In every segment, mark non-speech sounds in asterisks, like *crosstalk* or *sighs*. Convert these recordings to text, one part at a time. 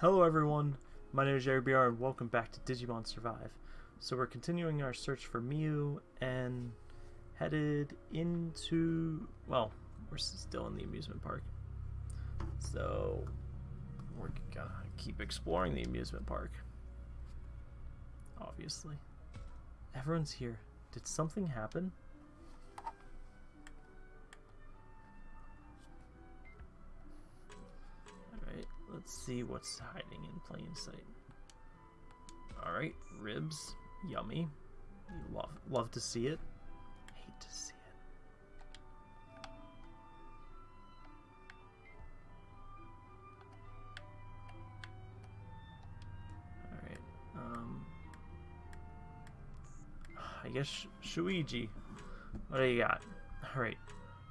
Hello everyone, my name is Jerry BR and welcome back to Digimon Survive. So we're continuing our search for Miu and headed into, well, we're still in the amusement park. So we're gonna keep exploring the amusement park. Obviously. Everyone's here. Did something happen? See what's hiding in plain sight. Alright, ribs. Yummy. You love love to see it. Hate to see it. Alright, um I guess Shuuji. What do you got? Alright,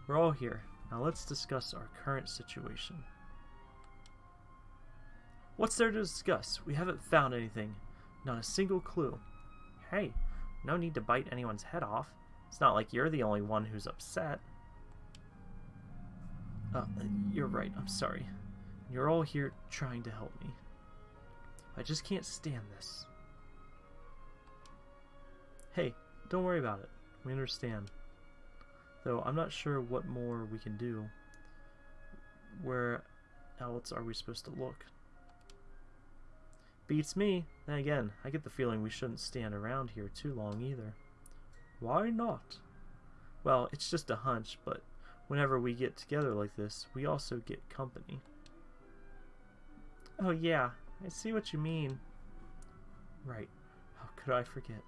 we're all here. Now let's discuss our current situation. What's there to discuss? We haven't found anything. Not a single clue. Hey, no need to bite anyone's head off. It's not like you're the only one who's upset. Uh, you're right, I'm sorry. You're all here trying to help me. I just can't stand this. Hey, don't worry about it. We understand. Though I'm not sure what more we can do. Where else are we supposed to look? Beats me. Then again, I get the feeling we shouldn't stand around here too long either. Why not? Well, it's just a hunch, but whenever we get together like this, we also get company. Oh yeah, I see what you mean. Right. How could I forget?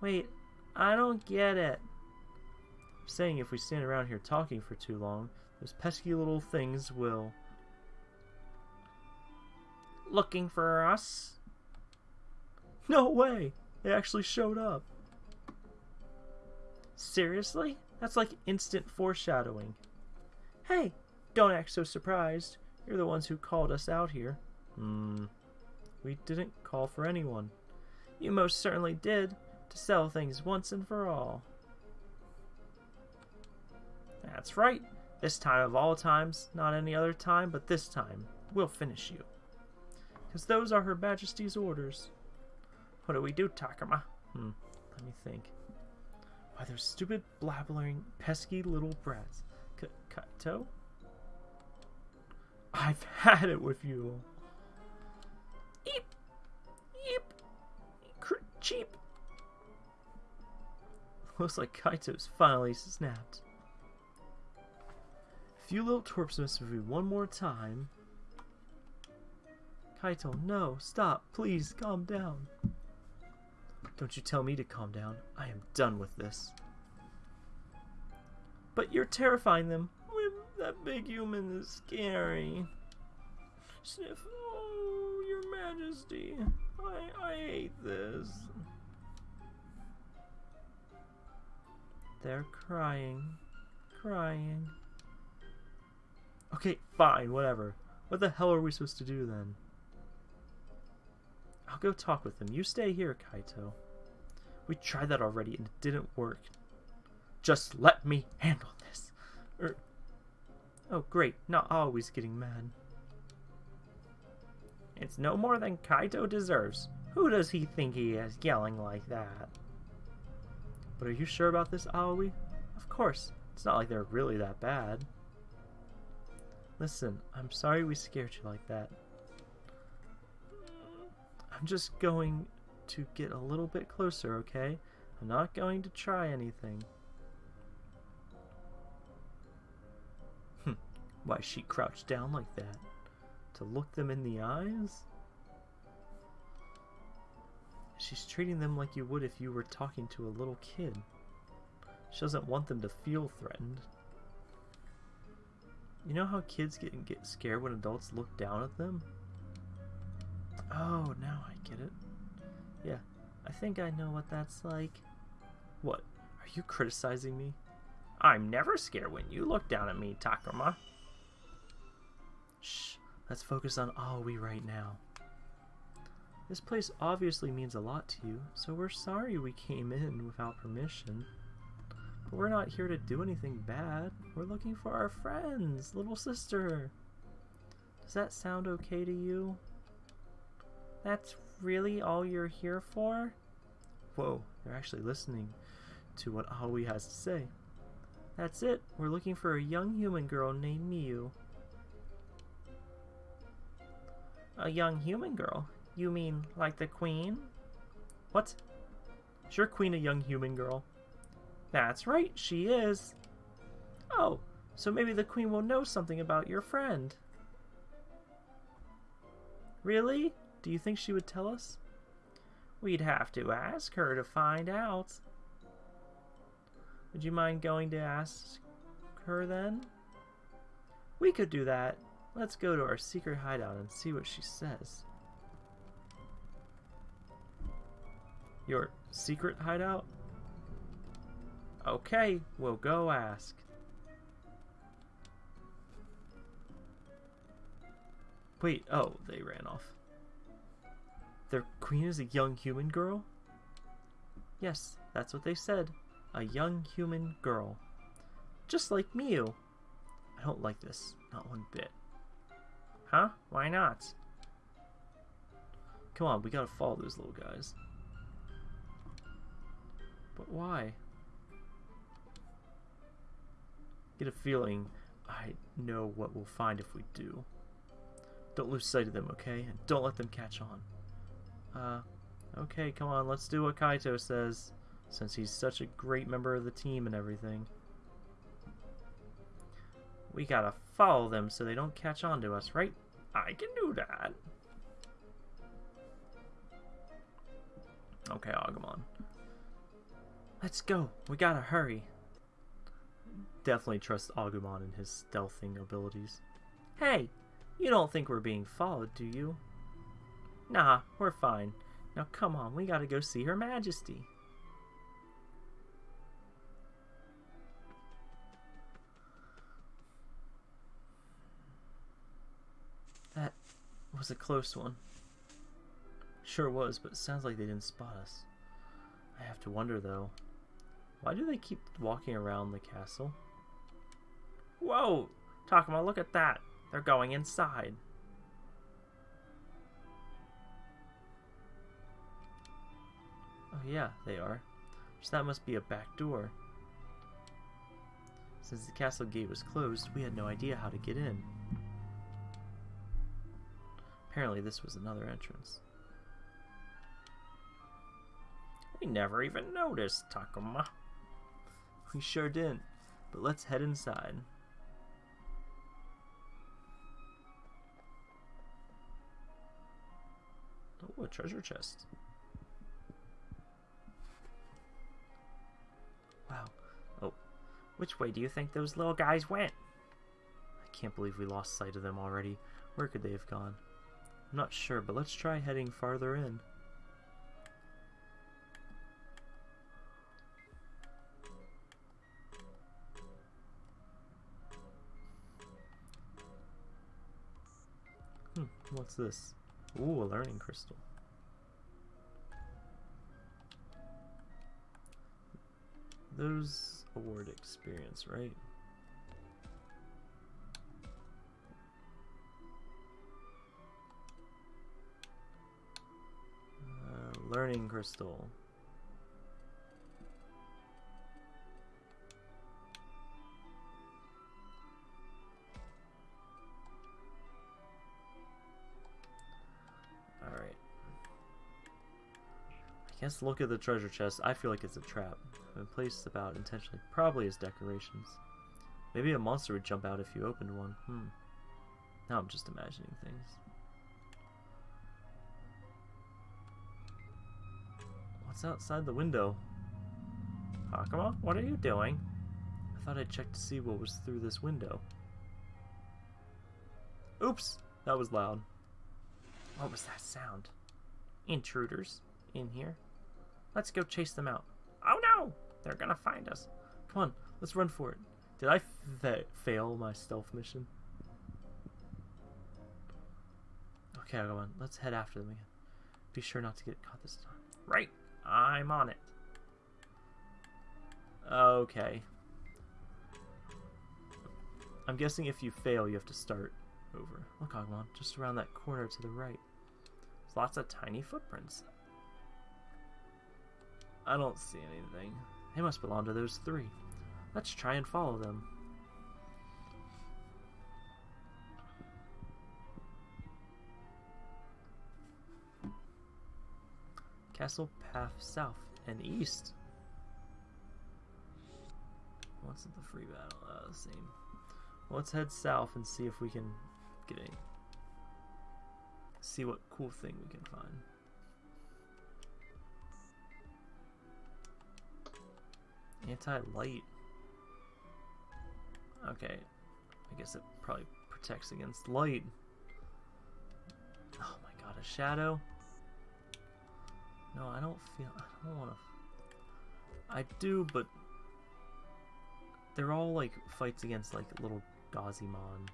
Wait, I don't get it. I'm saying if we stand around here talking for too long, those pesky little things will... Looking for us? No way! They actually showed up. Seriously? That's like instant foreshadowing. Hey, don't act so surprised. You're the ones who called us out here. Hmm. We didn't call for anyone. You most certainly did, to sell things once and for all. That's right. This time of all times, not any other time, but this time, we'll finish you. Because those are Her Majesty's orders. What do we do, Takuma? Hmm, let me think. Why, those stupid, blabbering, pesky little brats. K Kaito? I've had it with you. Eep! Eep! Cheap! Looks like Kaito's finally snapped. If you little twerps miss me one more time... Kaito, no, stop, please, calm down. Don't you tell me to calm down. I am done with this. But you're terrifying them. That big human is scary. Sniff, oh, your majesty. I, I hate this. They're crying. Crying. Okay, fine, whatever. What the hell are we supposed to do then? I'll go talk with them. You stay here, Kaito. We tried that already and it didn't work. Just let me handle this. Er, oh, great. Not always getting mad. It's no more than Kaito deserves. Who does he think he is, yelling like that? But are you sure about this, Aoi? Of course. It's not like they're really that bad. Listen, I'm sorry we scared you like that. I'm just going to get a little bit closer, okay? I'm not going to try anything. Hm. Why she crouched down like that? To look them in the eyes? She's treating them like you would if you were talking to a little kid. She doesn't want them to feel threatened. You know how kids get, get scared when adults look down at them? Oh, now I get it. Yeah, I think I know what that's like. What? Are you criticizing me? I'm never scared when you look down at me, Takuma. Shh, let's focus on Aoi right now. This place obviously means a lot to you, so we're sorry we came in without permission. But we're not here to do anything bad. We're looking for our friends, little sister. Does that sound okay to you? That's really all you're here for? Whoa, they're actually listening to what Aoi has to say. That's it. We're looking for a young human girl named Miu. A young human girl? You mean like the queen? What? Is your queen a young human girl? That's right, she is. Oh, so maybe the queen will know something about your friend. Really? Do you think she would tell us? We'd have to ask her to find out. Would you mind going to ask her then? We could do that. Let's go to our secret hideout and see what she says. Your secret hideout? Okay, we'll go ask. Wait, oh, they ran off. Their queen is a young human girl? Yes, that's what they said. A young human girl. Just like Miu. I don't like this. Not one bit. Huh? Why not? Come on, we gotta follow those little guys. But why? Get a feeling I know what we'll find if we do. Don't lose sight of them, okay? And don't let them catch on. Uh, okay, come on, let's do what Kaito says, since he's such a great member of the team and everything. We gotta follow them so they don't catch on to us, right? I can do that. Okay, Agumon. Let's go. We gotta hurry. Definitely trust Agumon and his stealthing abilities. Hey, you don't think we're being followed, do you? Nah, we're fine. Now come on, we gotta go see Her Majesty. That was a close one. Sure was, but it sounds like they didn't spot us. I have to wonder, though. Why do they keep walking around the castle? Whoa! Takuma, look at that! They're going inside. Oh yeah, they are. So that must be a back door. Since the castle gate was closed, we had no idea how to get in. Apparently this was another entrance. We never even noticed, Takuma. We sure didn't, but let's head inside. Oh, a treasure chest. Which way do you think those little guys went? I can't believe we lost sight of them already. Where could they have gone? I'm not sure, but let's try heading farther in. Hmm, what's this? Ooh, a learning crystal. Those award experience, right? Uh, learning crystal. Guess look at the treasure chest. I feel like it's a trap. Been placed about intentionally, probably as decorations. Maybe a monster would jump out if you opened one. Hmm. Now I'm just imagining things. What's outside the window? Takuma, what are you doing? I thought I'd check to see what was through this window. Oops! That was loud. What was that sound? Intruders in here. Let's go chase them out. Oh no! They're gonna find us. Come on, let's run for it. Did I fail my stealth mission? Okay, come on. Let's head after them again. Be sure not to get caught this time. Right. I'm on it. Okay. I'm guessing if you fail, you have to start over. Look, Agumon, just around that corner to the right. There's lots of tiny footprints. I don't see anything. They must belong to those three. Let's try and follow them. Castle path south and east. What's the free battle? Uh, same. Well, let's head south and see if we can get any. See what cool thing we can find. Anti-light. Okay. I guess it probably protects against light. Oh my god, a shadow? No, I don't feel... I don't want to... I do, but... They're all, like, fights against, like, little Gazimon.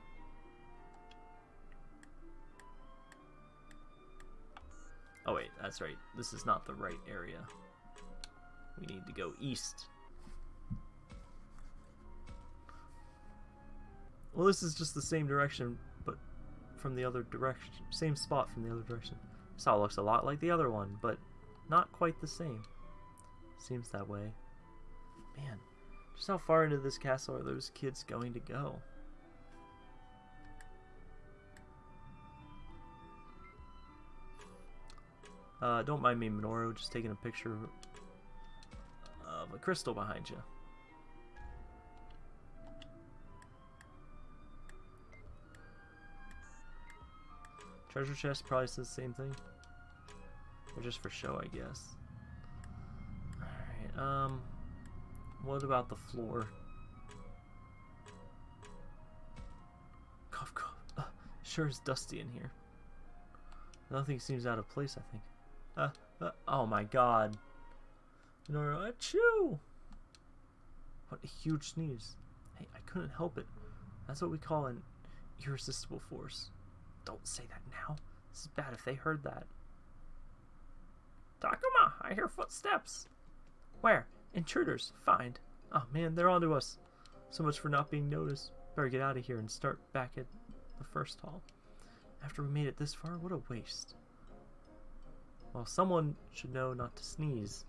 Oh wait, that's right. This is not the right area. We need to go east. Well, this is just the same direction, but from the other direction. Same spot from the other direction. This all looks a lot like the other one, but not quite the same. Seems that way. Man, just how far into this castle are those kids going to go? Uh, don't mind me, Minoru, just taking a picture of a crystal behind you. Treasure chest probably says the same thing. Or just for show, I guess. Alright, um... What about the floor? Cough, cough. Uh, sure is dusty in here. Nothing seems out of place, I think. Uh, uh, oh my god. Nora, achoo! What a huge sneeze. Hey, I couldn't help it. That's what we call an irresistible force. Don't say that now. This is bad if they heard that. Takuma, I hear footsteps. Where? Intruders. Find. Oh man, they're onto us. So much for not being noticed. Better get out of here and start back at the first hall. After we made it this far, what a waste. Well, someone should know not to sneeze.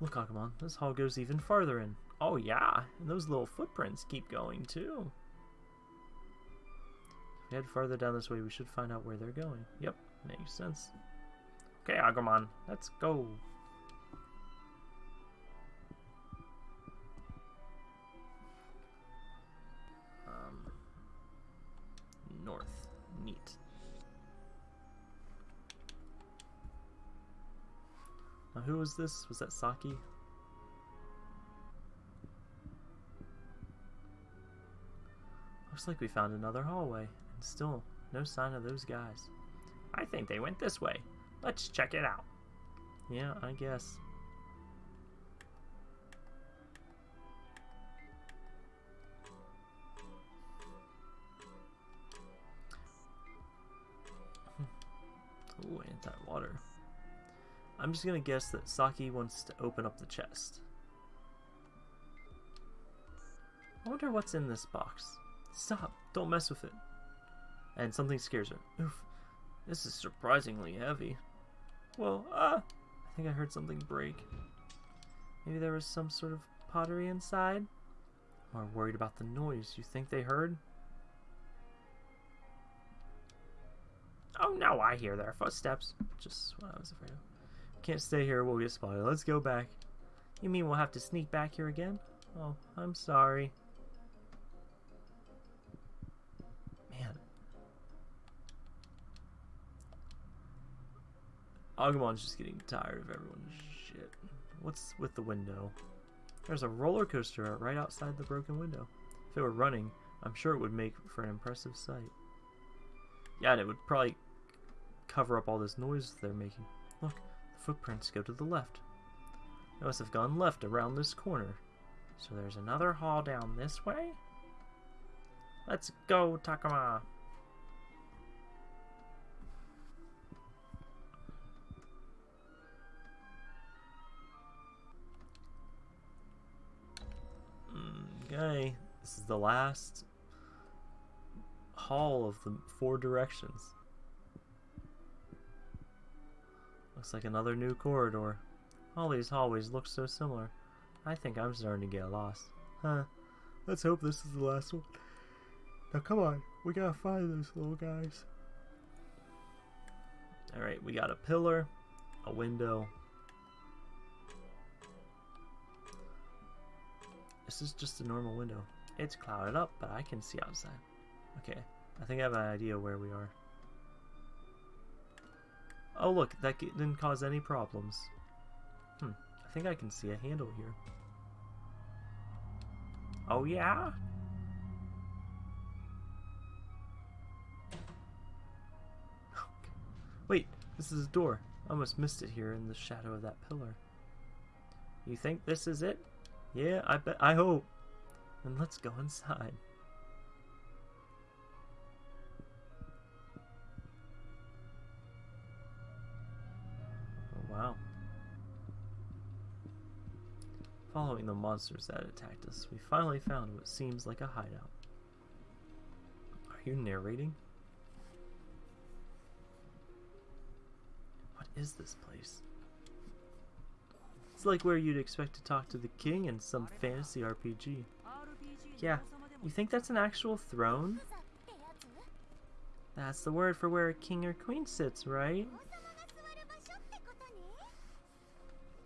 Look, Agumon, this hall goes even farther in. Oh yeah, and those little footprints keep going too. If we head farther down this way, we should find out where they're going. Yep, makes sense. Okay, Agumon, let's go. Who was this? Was that Saki? Looks like we found another hallway, and still no sign of those guys. I think they went this way. Let's check it out. Yeah, I guess. I'm just gonna guess that Saki wants to open up the chest. I wonder what's in this box. Stop! Don't mess with it. And something scares her. Oof. This is surprisingly heavy. Well, ah! I think I heard something break. Maybe there was some sort of pottery inside? More worried about the noise. You think they heard? Oh no, I hear their footsteps. Just what I was afraid of. Can't stay here, we'll get spotted. Let's go back. You mean we'll have to sneak back here again? Oh, I'm sorry. Man. Agumon's just getting tired of everyone's shit. What's with the window? There's a roller coaster right outside the broken window. If it were running, I'm sure it would make for an impressive sight. Yeah, and it would probably cover up all this noise they're making. Look, footprints go to the left. They must have gone left around this corner. So there's another hall down this way? Let's go, Takuma! Okay, this is the last hall of the four directions. Looks like another new corridor. All these hallways look so similar. I think I'm starting to get lost. Huh. Let's hope this is the last one. Now come on, we gotta find those little guys. Alright, we got a pillar, a window. This is just a normal window. It's clouded up, but I can see outside. Okay, I think I have an idea where we are. Oh look, that didn't cause any problems. Hmm, I think I can see a handle here. Oh yeah? *gasps* Wait, this is a door. I almost missed it here in the shadow of that pillar. You think this is it? Yeah, I bet. I hope. Then let's go inside. The monsters that attacked us, we finally found what seems like a hideout. Are you narrating? What is this place? It's like where you'd expect to talk to the king in some fantasy RPG. Yeah, you think that's an actual throne? That's the word for where a king or queen sits, right?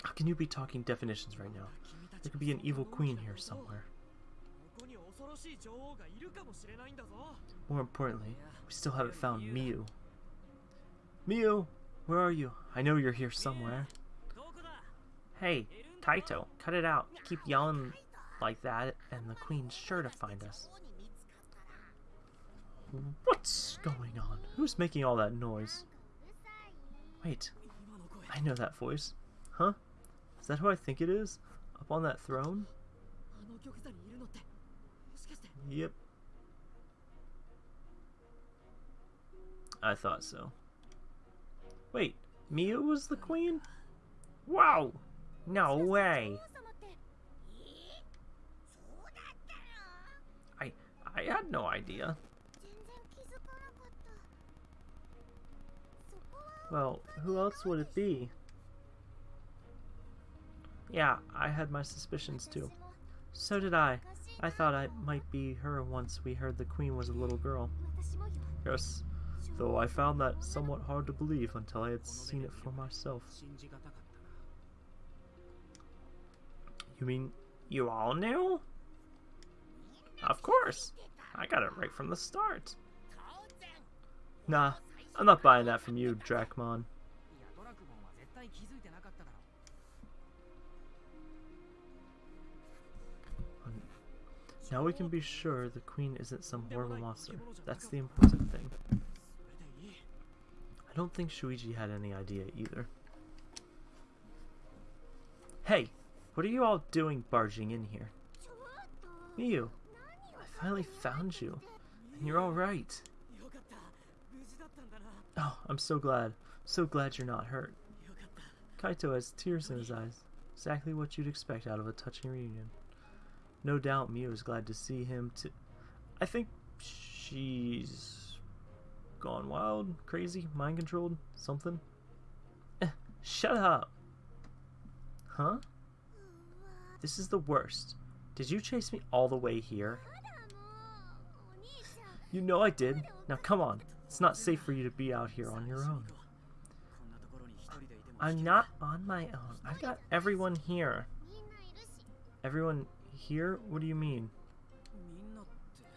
How can you be talking definitions right now? There could be an evil queen here somewhere. More importantly, we still haven't found Miu. Miu, where are you? I know you're here somewhere. Hey, Kaito, cut it out. Keep yelling like that, and the queen's sure to find us. What's going on? Who's making all that noise? Wait, I know that voice. Huh? Is that who I think it is? Up on that throne? Yep. I thought so. Wait, Miu was the queen? Wow! No way! I I had no idea. Well, who else would it be? Yeah, I had my suspicions too. So did I. I thought I might be her once we heard the queen was a little girl. Yes, though I found that somewhat hard to believe until I had seen it for myself. You mean you all knew? Of course! I got it right from the start. Nah, I'm not buying that from you, Dracmon. Now we can be sure the queen isn't some horrible monster. That's the important thing. I don't think Shuichi had any idea either. Hey, what are you all doing barging in here? Miu, I finally found you, and you're alright. Oh, I'm so glad. So glad you're not hurt. Kaito has tears in his eyes. Exactly what you'd expect out of a touching reunion. No doubt Miu is glad to see him too. I think she's gone wild, crazy, mind controlled, something. Eh, shut up. Huh? This is the worst. Did you chase me all the way here? You know I did. Now come on. It's not safe for you to be out here on your own. I'm not on my own. I've got everyone here. Everyone here? What do you mean?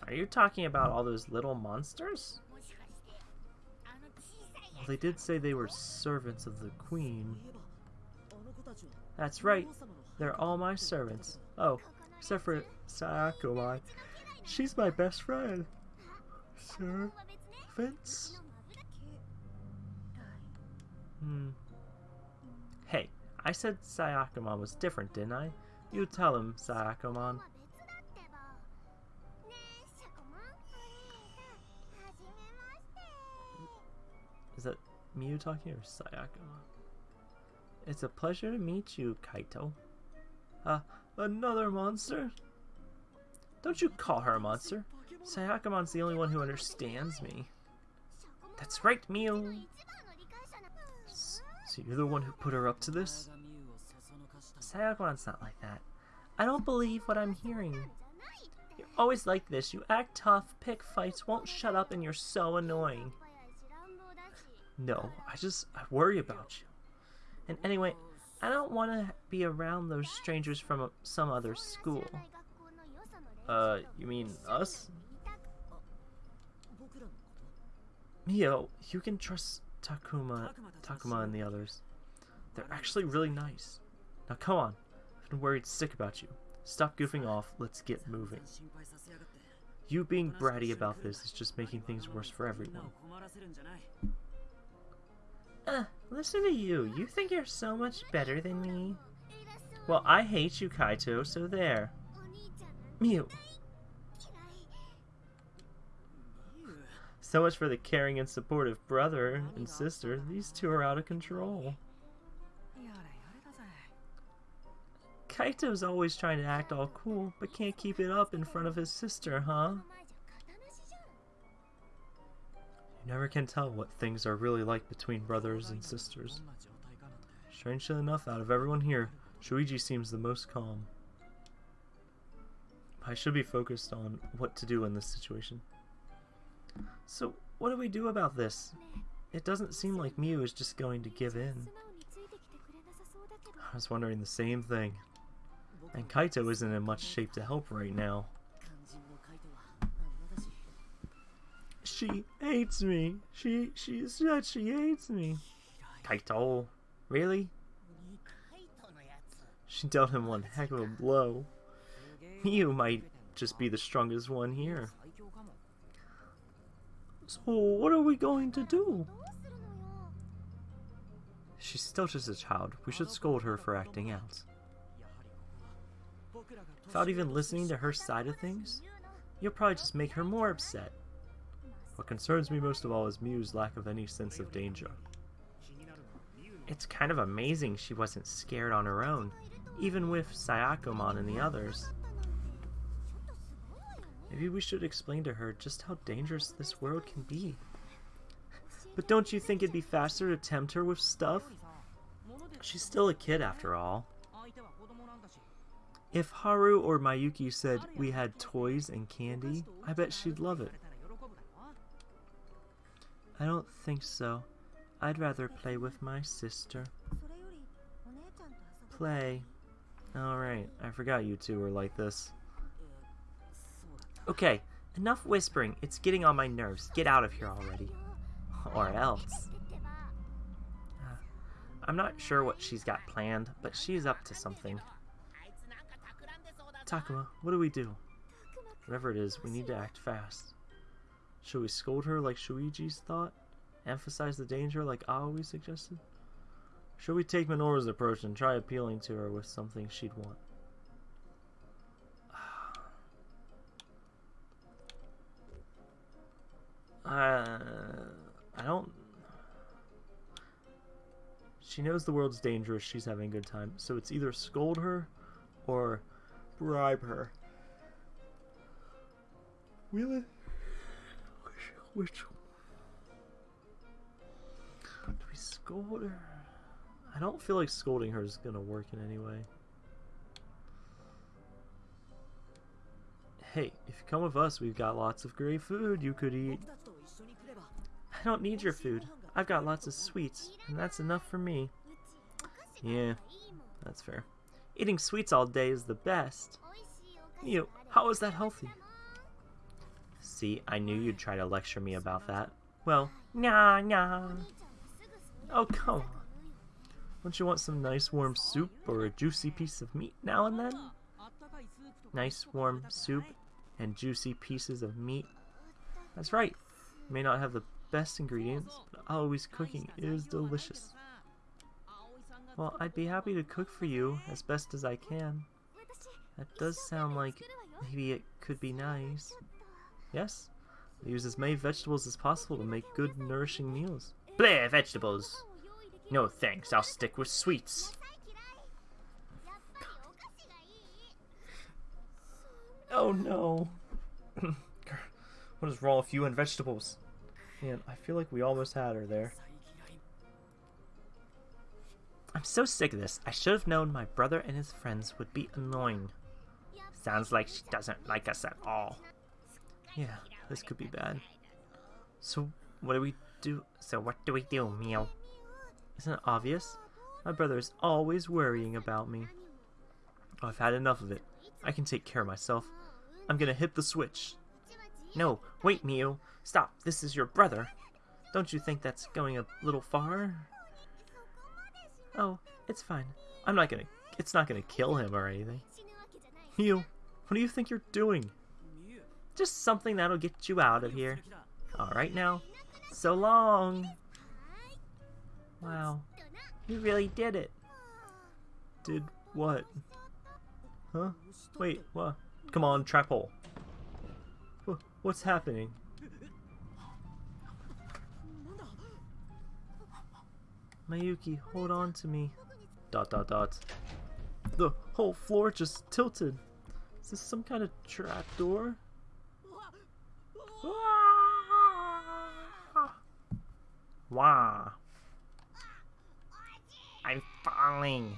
Are you talking about all those little monsters? Well, they did say they were servants of the queen. That's right. They're all my servants. Oh, except for Sayako. She's my best friend. Sir? Vince? Hmm. Hey, I said Sayakomon was different, didn't I? You tell him, Sayakomon. Is that Miu talking or Sayakomon? It's a pleasure to meet you, Kaito. Uh, another monster? Don't you call her a monster. Sayakamon's the only one who understands me. That's right, Miu. So you're the one who put her up to this? Sayakamon's not like that. I don't believe what I'm hearing. You're always like this. You act tough, pick fights, won't shut up, and you're so annoying. No, I just I worry about you. And anyway, I don't want to be around those strangers from a, some other school. Uh, you mean us? Miu, you can trust Takuma, Takuma and the others. They're actually really nice. Now come on, I've been worried sick about you. Stop goofing off, let's get moving. You being bratty about this is just making things worse for everyone. Uh, listen to you. You think you're so much better than me? Well, I hate you, Kaito, so there. Miu. So much for the caring and supportive brother and sister. These two are out of control. Kaito's always trying to act all cool, but can't keep it up in front of his sister, huh? You never can tell what things are really like between brothers and sisters. Strangely enough, out of everyone here, Shuichi seems the most calm. I should be focused on what to do in this situation. So, what do we do about this? It doesn't seem like Miu is just going to give in. I was wondering the same thing. And Kaito isn't in much shape to help right now. She hates me. She she said she hates me. Kaito, really? She dealt him one heck of a blow. You might just be the strongest one here. So what are we going to do? She's still just a child. We should scold her for acting out. Without even listening to her side of things, you'll probably just make her more upset. What concerns me most of all is Miu's lack of any sense of danger. It's kind of amazing she wasn't scared on her own, even with Sayakomon and the others. Maybe we should explain to her just how dangerous this world can be. But don't you think it'd be faster to tempt her with stuff? She's still a kid after all. If Haru or Mayuki said we had toys and candy, I bet she'd love it. I don't think so. I'd rather play with my sister. Play. Alright, I forgot you two were like this. Okay, enough whispering. It's getting on my nerves. Get out of here already. *laughs* Or else. Uh, I'm not sure what she's got planned, but she's up to something. Takuma, what do we do? Whatever it is, we need to act fast. Should we scold her like Shuichi's thought? Emphasize the danger like Aoi suggested? Should we take Minoru's approach and try appealing to her with something she'd want? *sighs* Uh, I don't... She knows the world's dangerous, she's having a good time, so it's either scold her or bribe her. Really? Which, which do we scold her? I don't feel like scolding her is gonna work in any way. Hey, if you come with us, we've got lots of great food you could eat. I don't need your food. I've got lots of sweets, and that's enough for me. Yeah, that's fair. Eating sweets all day is the best. You, how is that healthy? See, I knew you'd try to lecture me about that. Well, nah, nah. Oh, come on. Don't you want some nice warm soup or a juicy piece of meat now and then? Nice warm soup and juicy pieces of meat. That's right. You may not have the best ingredients, but always cooking is delicious. Well, I'd be happy to cook for you as best as I can. That does sound like maybe it could be nice. Yes, I use as many vegetables as possible to make good, nourishing meals. Bleh, vegetables! No thanks, I'll stick with sweets. Oh no. *coughs* what is wrong with you and vegetables? Man, I feel like we almost had her there. I'm so sick of this. I should have known my brother and his friends would be annoying. Sounds like she doesn't like us at all. Yeah, this could be bad. So, what do we do? So, what do we do, Miu? Isn't it obvious? My brother is always worrying about me. Oh, I've had enough of it. I can take care of myself. I'm gonna hit the switch. No, wait, Miu. Stop. This is your brother. Don't you think that's going a little far? Oh, it's fine. I'm not gonna... It's not gonna kill him or anything. You, what do you think you're doing? Just something that'll get you out of here. Alright now. So long! Wow. You really did it. Did what? Huh? Wait, what? Come on, trap hole. What's happening? Mayuki, hold on to me. Dot dot dot. The whole floor just tilted. Is this some kind of trap door? Wow. I'm falling.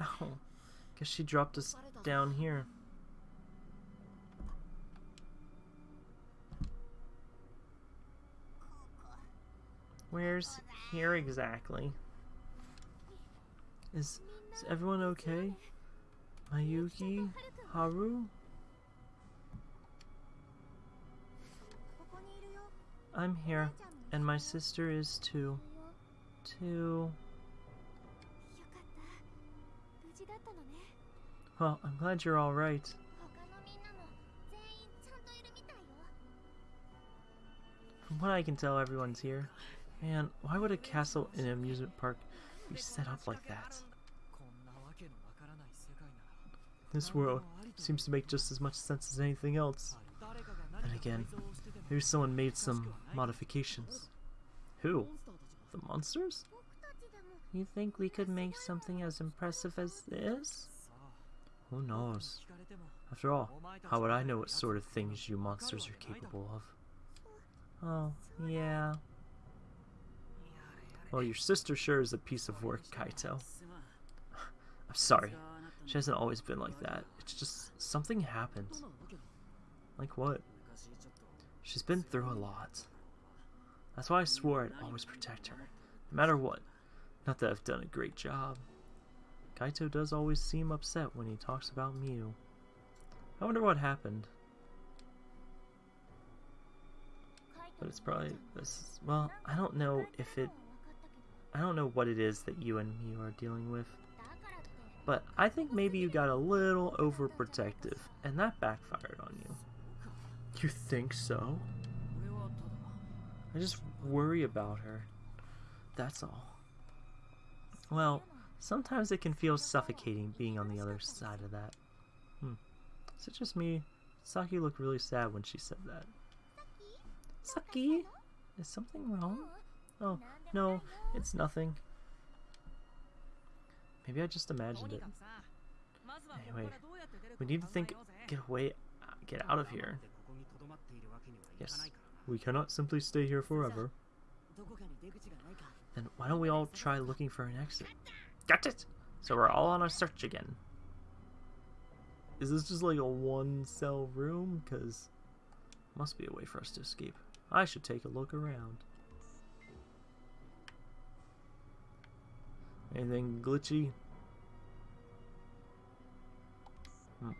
Oh, guess she dropped us down here. Where's here exactly? Is, is everyone okay? Mayuki? Haru? I'm here, and my sister is too. Too. Well, I'm glad you're alright. From what I can tell, everyone's here. Man, why would a castle in an amusement park be set up like that? This world seems to make just as much sense as anything else. And again, maybe someone made some modifications. Who? The monsters? You think we could make something as impressive as this? Who knows? After all, how would I know what sort of things you monsters are capable of? Oh, yeah. Well, your sister sure is a piece of work, Kaito. *laughs* I'm sorry. She hasn't always been like that. It's just something happened. Like what? She's been through a lot. That's why I swore I'd always protect her, no matter what. Not that I've done a great job. Kaito does always seem upset when he talks about Miu. I wonder what happened. But it's probably this. Well, I don't know if it. I don't know what it is that you and Miu are dealing with. But I think maybe you got a little overprotective, and that backfired on you. You think so? I just worry about her. That's all. Well, sometimes it can feel suffocating being on the other side of that. Hmm. Is it just me? Saki looked really sad when she said that. Saki? Is something wrong? Oh, no, it's nothing. Maybe I just imagined it. Anyway, we need to think, get away, get out of here. Yes, we cannot simply stay here forever. Then why don't we all try looking for an exit? Got it! So we're all on a search again. Is this just like a one cell room? Because must be a way for us to escape. I should take a look around. Anything glitchy? Hmm.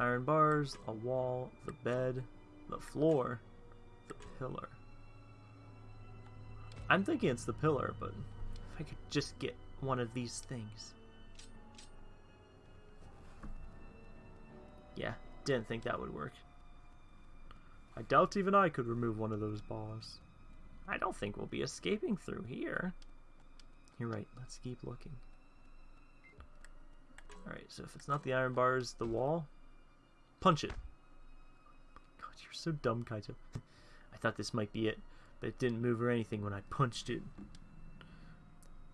Iron bars, a wall, the bed, the floor, the pillar. I'm thinking it's the pillar, but if I could just get one of these things. Yeah, didn't think that would work. I doubt even I could remove one of those bars. I don't think we'll be escaping through here. You're right, let's keep looking. Alright, so if it's not the iron bars, the wall, punch it. God, you're so dumb, Kaito. I thought this might be it, but it didn't move or anything when I punched it.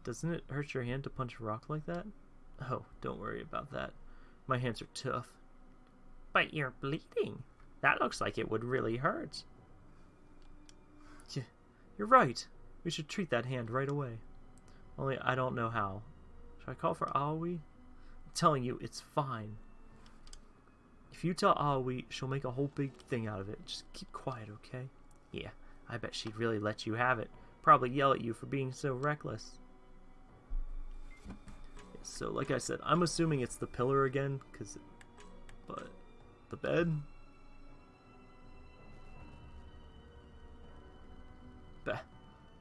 Doesn't it hurt your hand to punch a rock like that? Oh, don't worry about that. My hands are tough. But you're bleeding. That looks like it would really hurt. Yeah, you're right. We should treat that hand right away. Only I don't know how. Should I call for Aoi? I'm telling you, it's fine. If you tell Aoi, she'll make a whole big thing out of it. Just keep quiet, okay? Yeah, I bet she'd really let you have it. Probably yell at you for being so reckless. So, like I said, I'm assuming it's the pillar again, because... But... The bed?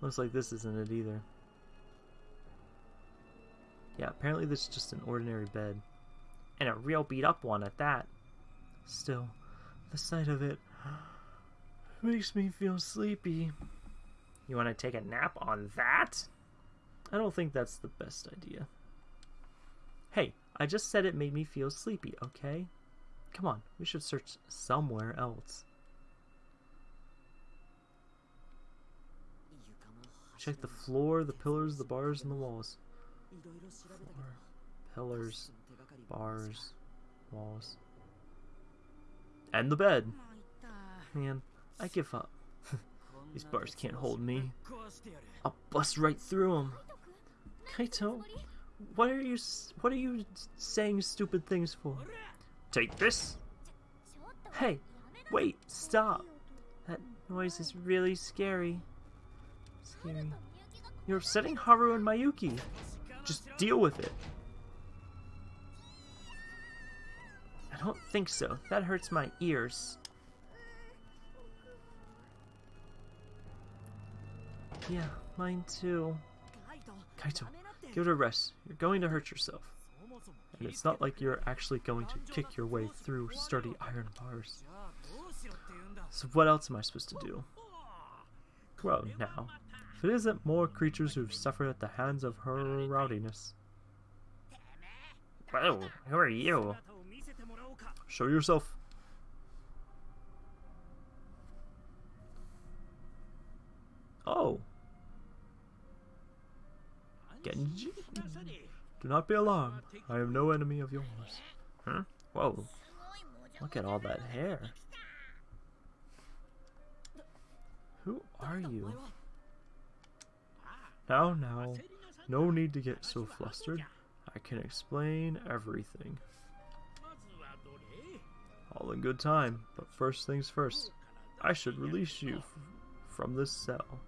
Looks like this isn't it either. Yeah, apparently this is just an ordinary bed. And a real beat up one at that. Still, the sight of it makes me feel sleepy. You want to take a nap on that? I don't think that's the best idea. Hey, I just said it made me feel sleepy, okay? Come on, we should search somewhere else. Check the floor, the pillars, the bars, and the walls. Floor, pillars, bars, walls. And the bed. Man, I give up. These bars can't hold me. I'll bust right through them. Kaito, what are you what are you saying stupid things for? Take this. Hey, wait, stop. That noise is really scary. Scary. You're upsetting Haru and Mayuki. Just deal with it. I don't think so. That hurts my ears. Yeah, mine too. Kaito, give it a rest. You're going to hurt yourself. And it's not like you're actually going to kick your way through sturdy iron bars. So what else am I supposed to do? Well, now, if it isn't more creatures who've suffered at the hands of her rowdiness. Whoa, who are you? Show yourself. Oh. Genji? Do not be alarmed. I am no enemy of yours. Huh? Whoa. Look at all that hair. Who are you? Now, now. No need to get so flustered. I can explain everything. All in good time, but first things first. I should release you from this cell.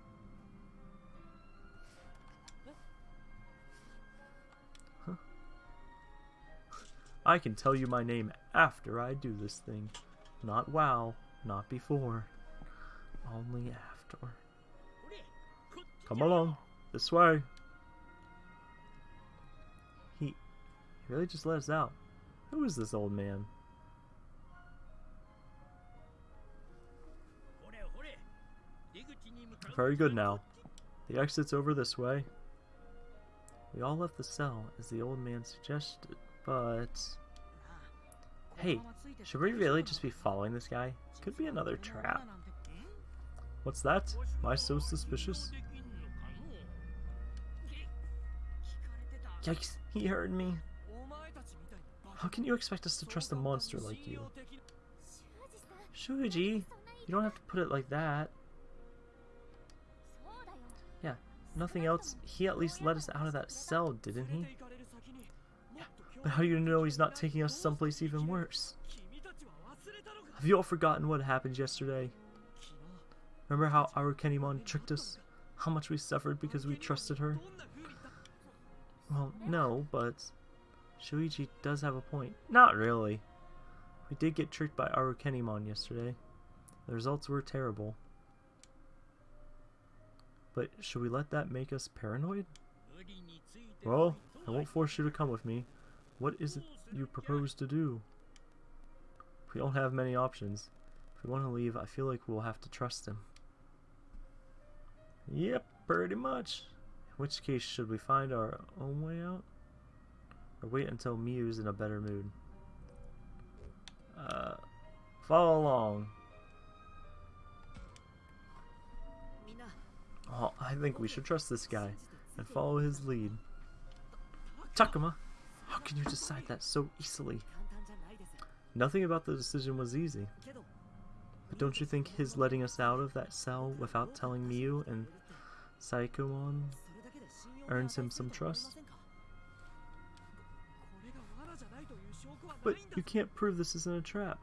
I can tell you my name after I do this thing. Not wow, not before. Only after. Come along, this way. He, he really just let us out. Who is this old man? Very good now. The exit's over this way. We all left the cell, as the old man suggested, but... Hey, should we really just be following this guy? Could be another trap. What's that? Am I so suspicious? Yikes, he heard me. How can you expect us to trust a monster like you? Shuuji, you don't have to put it like that. Yeah, nothing else. He at least let us out of that cell, didn't he? But how do you know he's not taking us someplace even worse? Have you all forgotten what happened yesterday? Remember how Arukenimon tricked us? How much we suffered because we trusted her? Well, no, but Shuuji does have a point. Not really. We did get tricked by Arukenimon yesterday. The results were terrible. But should we let that make us paranoid? Well, I won't force you to come with me. What is it you propose to do? We don't have many options. If we want to leave, I feel like we'll have to trust him. Yep, pretty much. In which case, should we find our own way out? Or wait until Miu's in a better mood? Uh, follow along. Oh, I think we should trust this guy and follow his lead. Takuma, how can you decide that so easily? Nothing about the decision was easy. But don't you think his letting us out of that cell without telling Miu and Shakomon earns him some trust? But you can't prove this isn't a trap.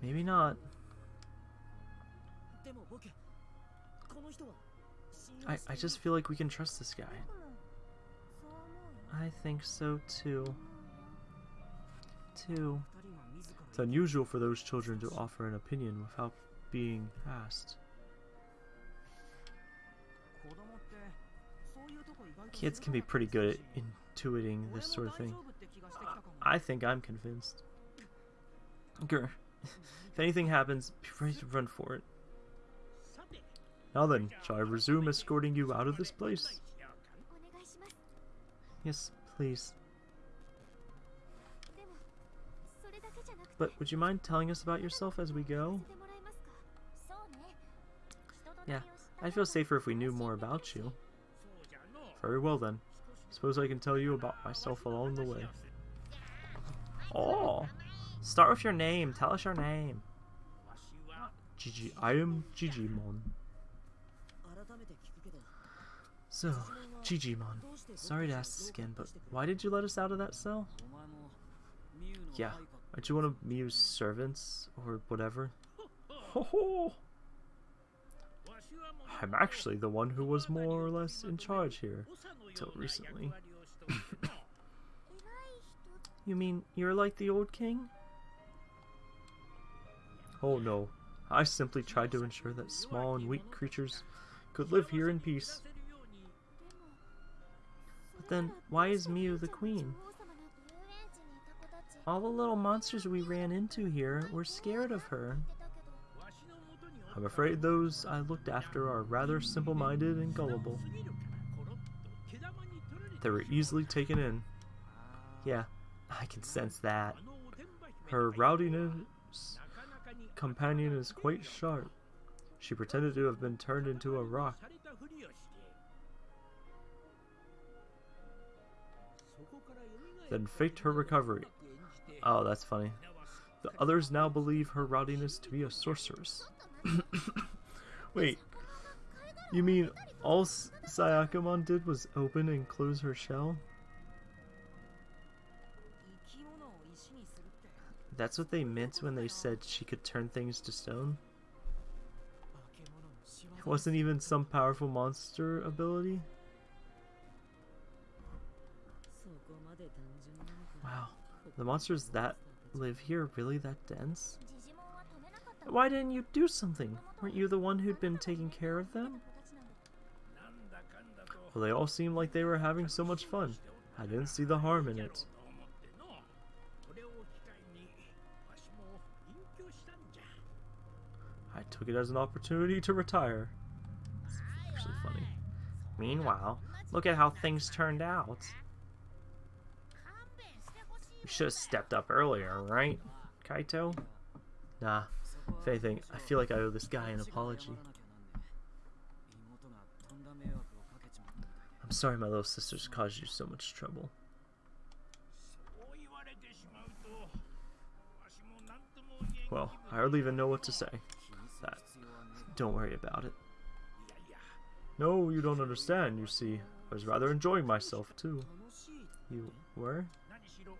Maybe not. I, I just feel like we can trust this guy. I think so too. Too. It's unusual for those children to offer an opinion without being asked. Kids can be pretty good at intuiting this sort of thing. I think I'm convinced. Grr. if anything happens, be ready to run for it. Now then, shall I resume escorting you out of this place? Yes, please. But would you mind telling us about yourself as we go? Yeah, I'd feel safer if we knew more about you. Very well then. Suppose I can tell you about myself along the way. Oh! Start with your name. Tell us your name. Gigi. I am Jijimon. So, Jijimon. Sorry to ask this again, but why did you let us out of that cell? Yeah, aren't you one of Miu's servants, or whatever? Ho *laughs* ho! I'm actually the one who was more or less in charge here, till recently. *coughs* you mean you're like the old king? Oh no, I simply tried to ensure that small and weak creatures could live here in peace. Then, why is Miu the queen? All the little monsters we ran into here were scared of her. I'm afraid those I looked after are rather simple-minded and gullible. They were easily taken in. Yeah, I can sense that. Her rowdiness companion is quite sharp. She pretended to have been turned into a rock. Then faked her recovery. Oh, that's funny. The others now believe her rowdiness to be a sorceress. *coughs* Wait, you mean all Shakomon did was open and close her shell? That's what they meant when they said she could turn things to stone? It wasn't even some powerful monster ability? The monsters that live here really that dense? Why didn't you do something? Weren't you the one who'd been taking care of them? Well, they all seemed like they were having so much fun. I didn't see the harm in it. I took it as an opportunity to retire. It's actually funny. Meanwhile, look at how things turned out. You should have stepped up earlier, right, Kaito? Nah, if anything, I feel like I owe this guy an apology. I'm sorry my little sisters caused you so much trouble. Well, I hardly even know what to say. That. Don't worry about it. No, you don't understand, you see. I was rather enjoying myself, too. You were?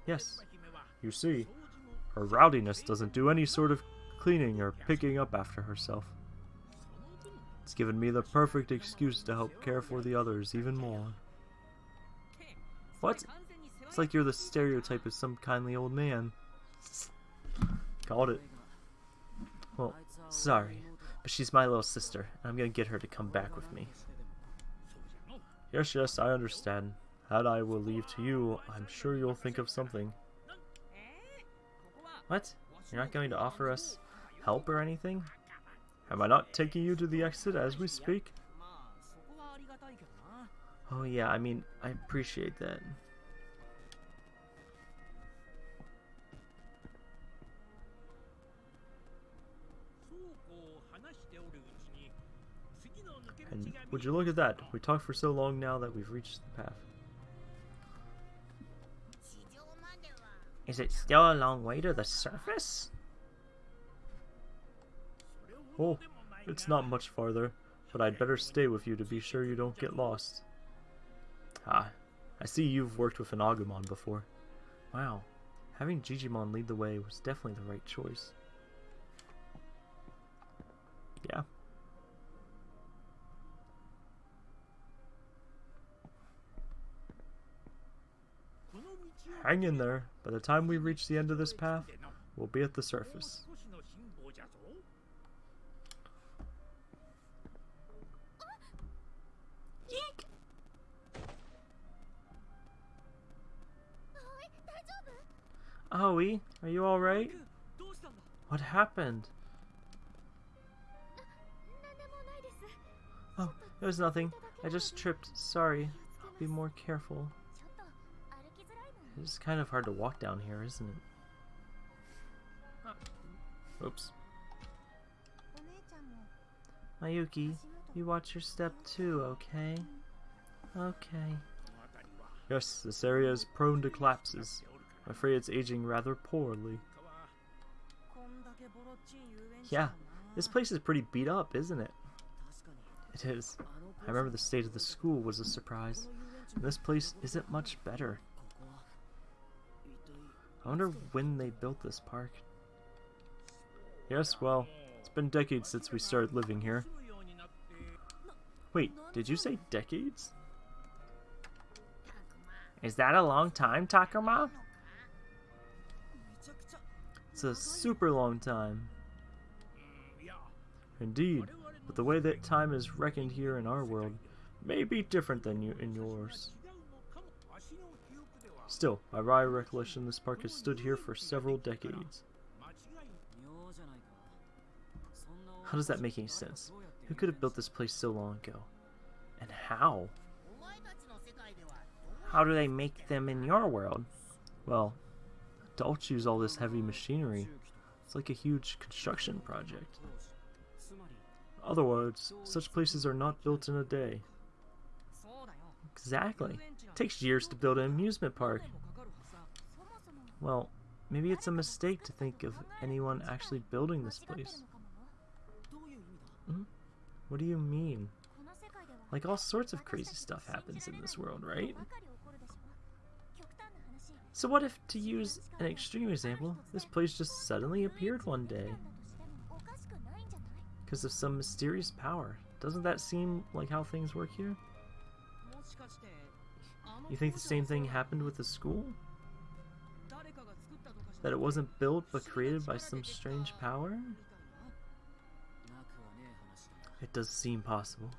Yes. You see, her rowdiness doesn't do any sort of cleaning or picking up after herself. It's given me the perfect excuse to help care for the others even more. What? It's like you're the stereotype of some kindly old man. Called it. Well, sorry, but she's my little sister, and I'm gonna get her to come back with me. Yes, yes, I understand. That I will leave to you, I'm sure you'll think of something. What? You're not going to offer us help or anything? Am I not taking you to the exit as we speak? Oh yeah, I mean, I appreciate that. And would you look at that? We talked for so long now that we've reached the path. Is it still a long way to the surface? Oh, it's not much farther, but I'd better stay with you to be sure you don't get lost. Ah, I see you've worked with an Agumon before. Wow, having Jijimon lead the way was definitely the right choice. Yeah. Hang in there. By the time we reach the end of this path, we'll be at the surface. Aoi, are you alright? What happened? Oh, it was nothing. I just tripped. Sorry. I'll be more careful. It's kind of hard to walk down here, isn't it? Oops. Mayuki, you watch your step too, okay? Okay. Yes, this area is prone to collapses. I'm afraid it's aging rather poorly. Yeah, this place is pretty beat up, isn't it? It is. I remember the state of the school was a surprise. And this place isn't much better. I wonder when they built this park. Yes, well, it's been decades since we started living here. Wait, did you say decades? Is that a long time, Takuma? It's a super long time. Indeed, but the way that time is reckoned here in our world may be different than you in yours. Still, by my recollection, this park has stood here for several decades. How does that make any sense? Who could have built this place so long ago? And how? How do they make them in your world? Well, adults use all this heavy machinery. It's like a huge construction project. In other words, such places are not built in a day. Exactly. Takes years to build an amusement park. Well, maybe it's a mistake to think of anyone actually building this place. Hmm? What do you mean? Like all sorts of crazy stuff happens in this world, right? So what if, to use an extreme example, this place just suddenly appeared one day? Because of some mysterious power. Doesn't that seem like how things work here? You think the same thing happened with the school? That it wasn't built but created by some strange power? It does seem possible.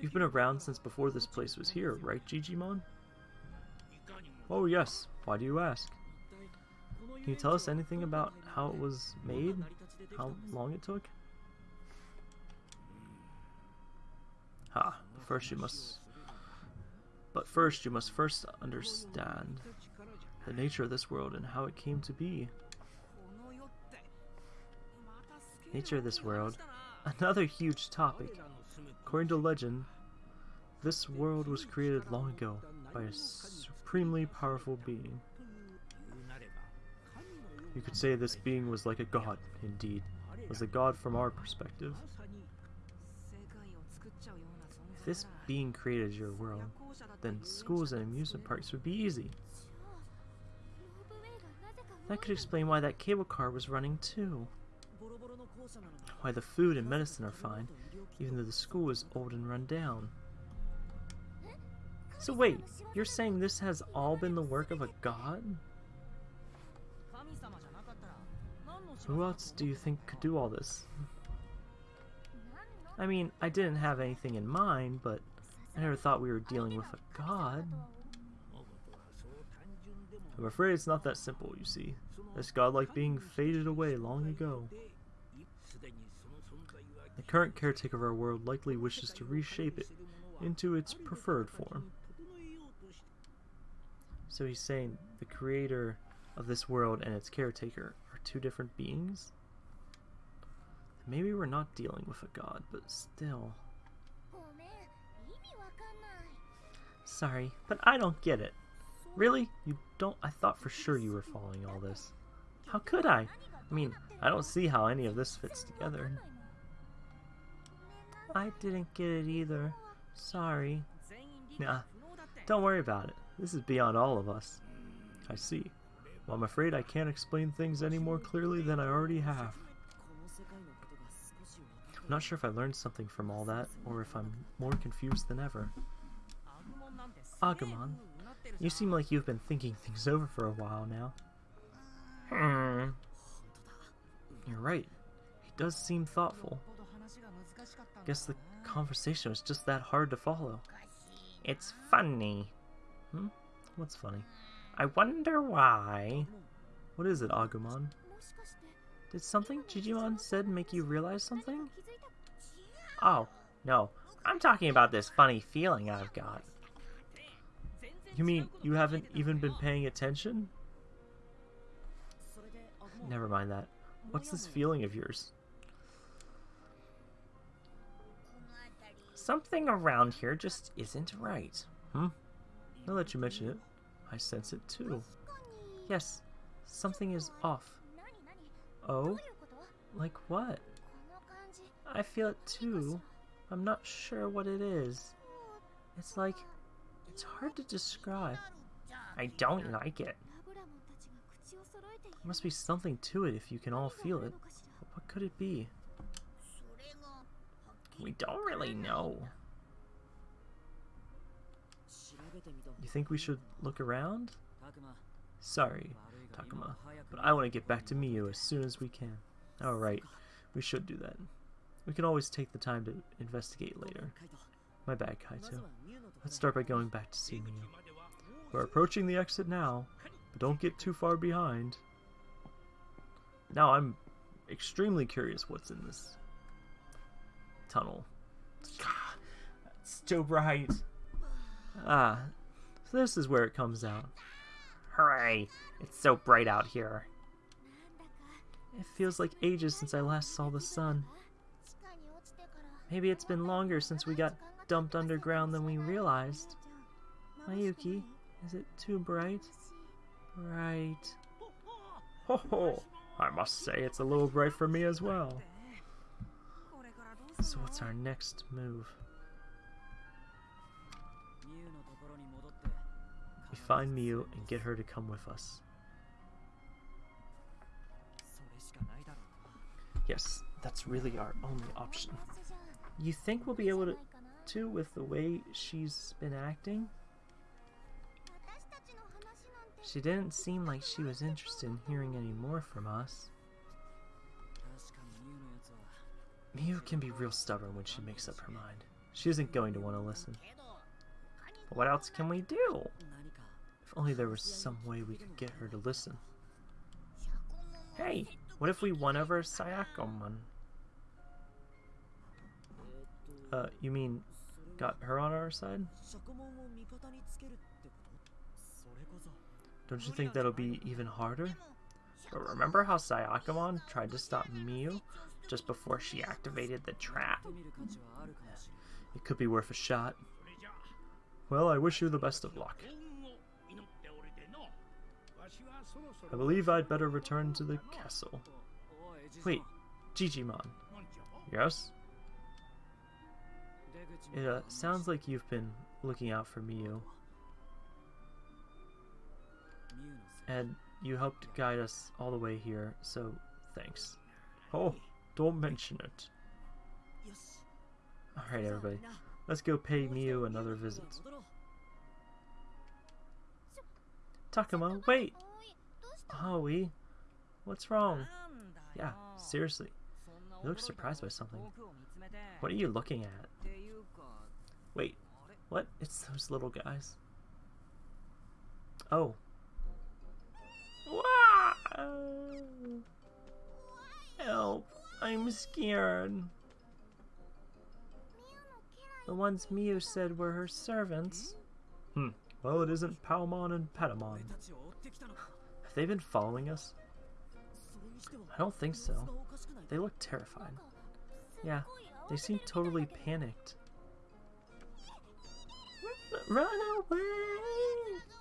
You've been around since before this place was here, right, Jijimon? Oh yes, why do you ask? Can you tell us anything about how it was made? How long it took? Ha, first you must... But first you must first understand the nature of this world and how it came to be. Nature of this world. Another huge topic. According to legend, this world was created long ago by a supremely powerful being. You could say this being was like a god, indeed, was a god from our perspective. If this being created your world, then schools and amusement parks would be easy. That could explain why that cable car was running too. Why the food and medicine are fine, even though the school is old and run down. So wait, you're saying this has all been the work of a god? Who else do you think could do all this? I mean, I didn't have anything in mind, but I never thought we were dealing with a god. I'm afraid it's not that simple, you see. This godlike being faded away long ago. The current caretaker of our world likely wishes to reshape it into its preferred form. So he's saying the creator of this world and its caretaker are two different beings? maybe we're not dealing with a god, but still. Sorry, but I don't get it. Really? You don't? I thought for sure you were following all this. How could I? I mean, I don't see how any of this fits together. I didn't get it either. Sorry. Nah, don't worry about it. This is beyond all of us. I see. Well, I'm afraid I can't explain things any more clearly than I already have. I'm not sure if I learned something from all that, or if I'm more confused than ever. Ah, Agumon, you seem like you've been thinking things over for a while now. Hmm. You're right. He does seem thoughtful. Guess the conversation was just that hard to follow. It's funny. Hmm? What's funny? I wonder why. What is it, Agumon? Did something Jijimon said make you realize something? Oh, no. I'm talking about this funny feeling I've got. You mean you haven't even been paying attention? Never mind that. What's this feeling of yours? Something around here just isn't right. Hmm? Now that you mention it, I sense it too. Yes, something is off. Oh? Like what? I feel it too. I'm not sure what it is. It's like it's hard to describe. I don't like it. There must be something to it if you can all feel it. What could it be? We don't really know. You think we should look around? Sorry, Takuma, but I want to get back to Miu as soon as we can. Alright, we should do that. We can always take the time to investigate later. My bad, Kaito. Let's start by going back to Simu. We're approaching the exit now, but don't get too far behind. Now I'm extremely curious what's in this tunnel. God, it's so bright. Ah, so this is where it comes out. Hooray! It's so bright out here. It feels like ages since I last saw the sun. Maybe it's been longer since we got dumped underground than we realized. Mayuki, is it too bright? Bright. Ho ho! I must say it's a little bright for me as well. So what's our next move? We find Miu and get her to come with us. Yes, that's really our only option. You think we'll be able to too with the way she's been acting. She didn't seem like she was interested in hearing any more from us. Miu can be real stubborn when she makes up her mind. She isn't going to want to listen. But what else can we do? If only there was some way we could get her to listen. Hey, what if we won over Shakomon? Uh, you mean got her on our side? Don't you think that'll be even harder? But remember how Shakomon tried to stop Miu just before she activated the trap? It could be worth a shot. Well, I wish you the best of luck. I believe I'd better return to the castle. Wait, Jijimon. Yes? It uh, sounds like you've been looking out for Miu. And you helped guide us all the way here, so thanks. Oh, don't mention it. Alright everybody, let's go pay Miu another visit. Takuma, wait! Aoi, what's wrong? Yeah, seriously. You look surprised by something. What are you looking at? Wait, what? It's those little guys. Oh. Help! I'm scared. The ones Miu said were her servants. Hmm. Well, it isn't Palmon and Patamon. Have they been following us? I don't think so. They look terrified. Yeah, they seem totally panicked. Run away!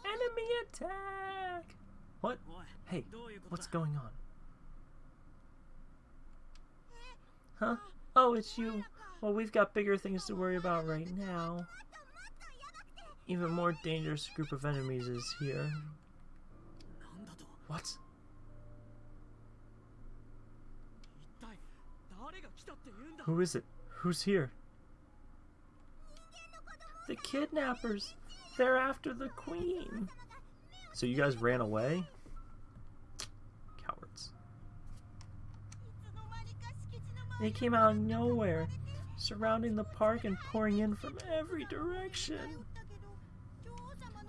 Enemy attack! What? Hey, what's going on? Huh? Oh, it's you. Well, we've got bigger things to worry about right now. Even more dangerous group of enemies is here. What? Who is it? Who's here? the kidnappers. They're after the queen. So you guys ran away? Cowards. They came out of nowhere, surrounding the park and pouring in from every direction.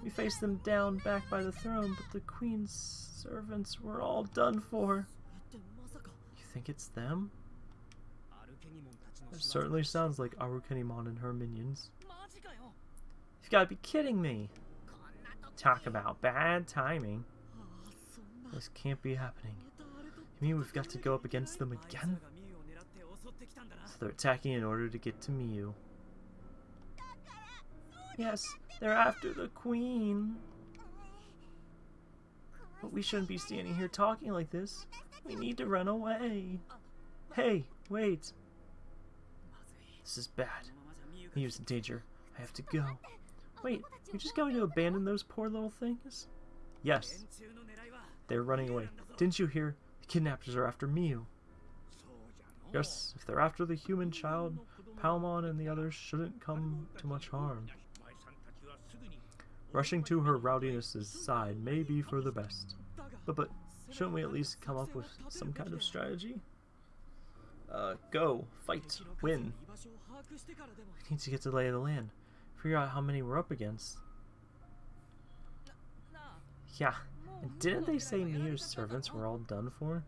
We faced them down back by the throne, but the queen's servants were all done for. You think it's them? It certainly sounds like Arukenimon and her minions gotta be kidding me. Talk about bad timing. This can't be happening. You mean we've got to go up against them again? So they're attacking in order to get to Miu. Yes, they're after the queen. But we shouldn't be standing here talking like this. We need to run away. Hey, wait. This is bad. Miu's in danger. I have to go. Wait, you're just going to abandon those poor little things? Yes. They're running away. Didn't you hear? The kidnappers are after Miu. Yes, if they're after the human child, Palmon and the others shouldn't come to much harm. Rushing to her rowdiness's side may be for the best. But but, shouldn't we at least come up with some kind of strategy? Uh, go, fight, win. We need to get to lay of the land. Figure out how many we're up against. Yeah, and didn't they say Miu's servants were all done for?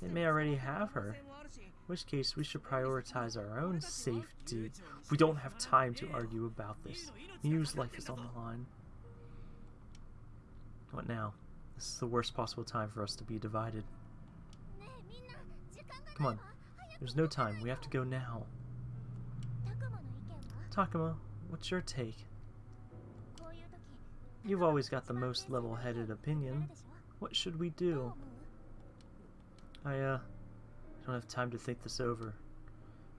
They may already have her. In which case, we should prioritize our own safety. We don't have time to argue about this. Miu's life is on the line. What now? This is the worst possible time for us to be divided. Come on. There's no time. We have to go now. Takuma, what's your take? You've always got the most level-headed opinion. What should we do? I, uh, don't have time to think this over.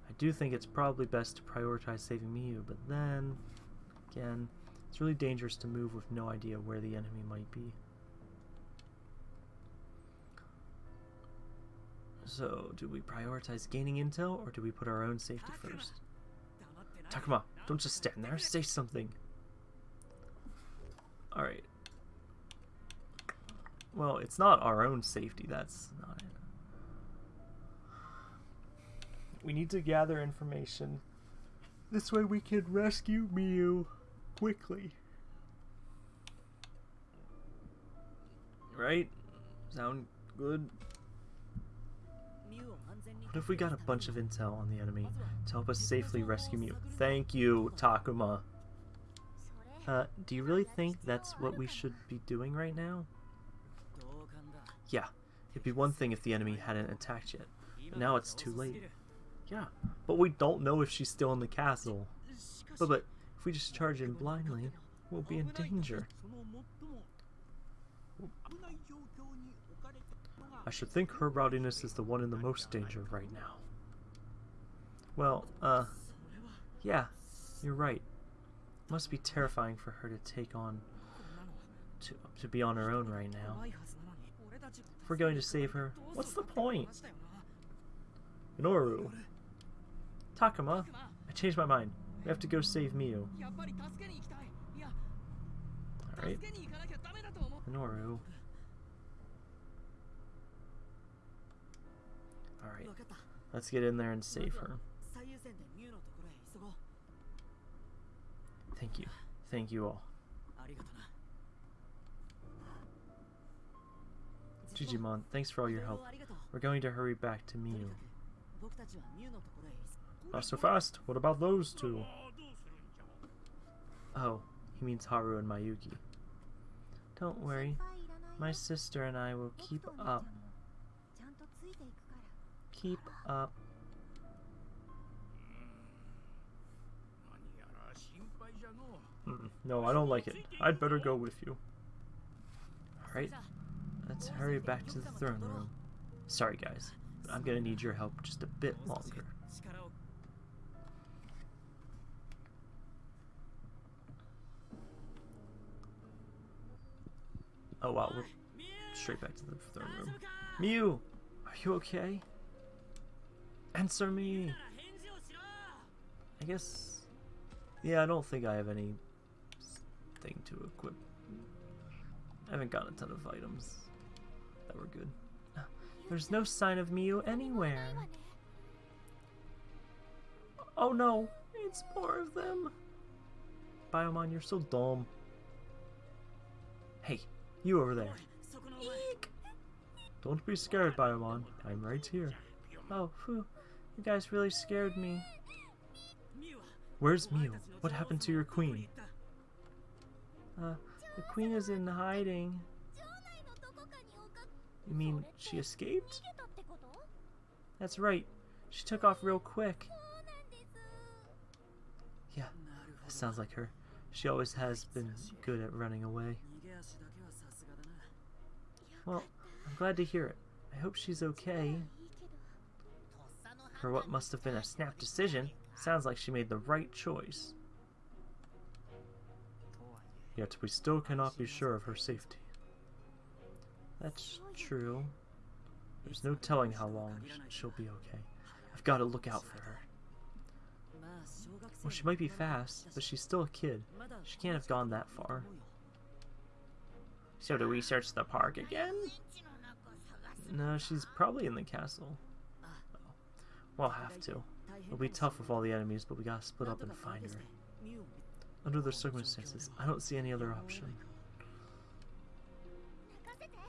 I do think it's probably best to prioritize saving Miu, but then, again, it's really dangerous to move with no idea where the enemy might be. So, do we prioritize gaining intel, or do we put our own safety first? Takuma, don't just stand there. Say something. Alright. Well, it's not our own safety. That's not it. We need to gather information. This way we can rescue Miu quickly. Right? Sound good? What if we got a bunch of intel on the enemy to help us safely rescue Miu? Thank you, Takuma. Uh, do you really think that's what we should be doing right now? Yeah, it'd be one thing if the enemy hadn't attacked yet. But now it's too late. Yeah, but we don't know if she's still in the castle. But, but if we just charge in blindly, we'll be in danger. I should think her rowdiness is the one in the most danger right now. Well, uh, yeah, you're right. It must be terrifying for her to take on, to, to be on her own right now. If we're going to save her, what's the point? Noru, Takuma, I changed my mind. We have to go save Miu. Alright. Noru. Alright. Let's get in there and save her. Thank you. Thank you all. Jijimon, thanks for all your help. We're going to hurry back to Miu. Not so fast. What about those two? Oh, he means Haru and Mayuki. Don't worry. My sister and I will keep up keep up. No, I don't like it. I'd better go with you. Alright, let's hurry back to the throne room. Sorry guys, I'm gonna need your help just a bit longer. Oh wow, we're straight back to the throne room. Miu! Are you okay? Answer me! I guess... Yeah, I don't think I have any thing to equip. I haven't got a ton of items that were good. There's no sign of Miu anywhere. Oh no, it's more of them. Biomon, you're so dumb. Hey, you over there. Eek. Don't be scared, Biomon. I'm right here. Oh, phew. You guys really scared me. Where's Miu? What happened to your queen? Uh, the queen is in hiding. You mean she escaped? That's right. She took off real quick. Yeah, that sounds like her. She always has been good at running away. Well, I'm glad to hear it. I hope she's okay. For what must have been a snap decision, sounds like she made the right choice. Yet we still cannot be sure of her safety. That's true. There's no telling how long she'll be okay. I've got to look out for her. Well, she might be fast, but she's still a kid. She can't have gone that far. So do we search the park again? No, she's probably in the castle. We'll have to. It'll be tough with all the enemies, but we gotta split up and find her. Under the circumstances, I don't see any other option.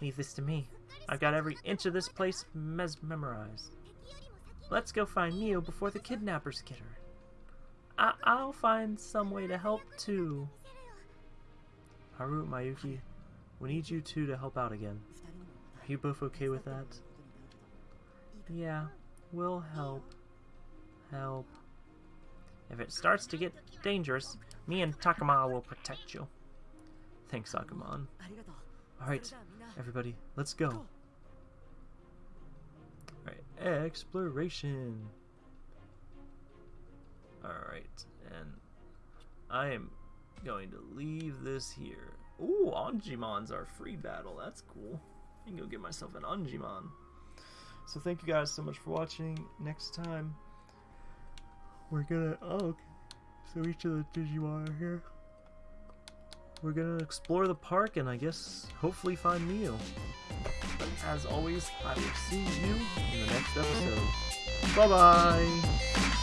Leave this to me. I've got every inch of this place mesmerized. Let's go find Miu before the kidnappers get her. I I'll find some way to help too. Haru, Mayuki, we need you two to help out again. Are you both okay with that? Yeah, will help. Help. If it starts to get dangerous, me and Takuma will protect you. Thanks, Agumon. Alright, everybody, let's go. Alright, exploration. Alright, and I am going to leave this here. Ooh, Anjimon's our free battle. That's cool. I can go get myself an Anjimon. So thank you guys so much for watching. Next time, we're gonna... Oh, okay. So each of the Digimon are here. We're gonna explore the park and I guess hopefully find Miu. But as always, I will see you in the next episode. Bye bye!